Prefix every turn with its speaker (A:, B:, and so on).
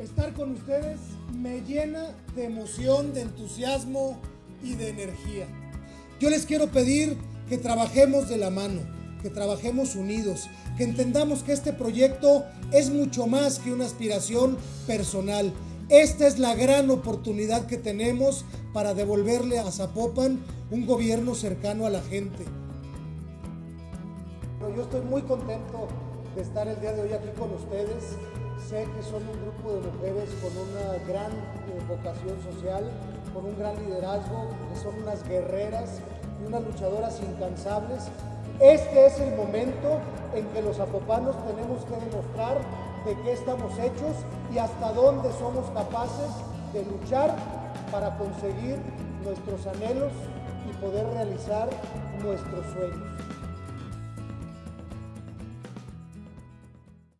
A: Estar con ustedes me llena de emoción, de entusiasmo y de energía. Yo les quiero pedir que trabajemos de la mano, que trabajemos unidos, que entendamos que este proyecto es mucho más que una aspiración personal. Esta es la gran oportunidad que tenemos para devolverle a Zapopan un gobierno cercano a la gente. Yo estoy muy contento de estar el día de hoy aquí con ustedes. Sé que son un grupo de mujeres con una gran eh, vocación social, con un gran liderazgo, que son unas guerreras y unas luchadoras incansables. Este es el momento en que los apopanos tenemos que demostrar de qué estamos hechos y hasta dónde somos capaces de luchar para conseguir nuestros anhelos y poder realizar nuestros sueños.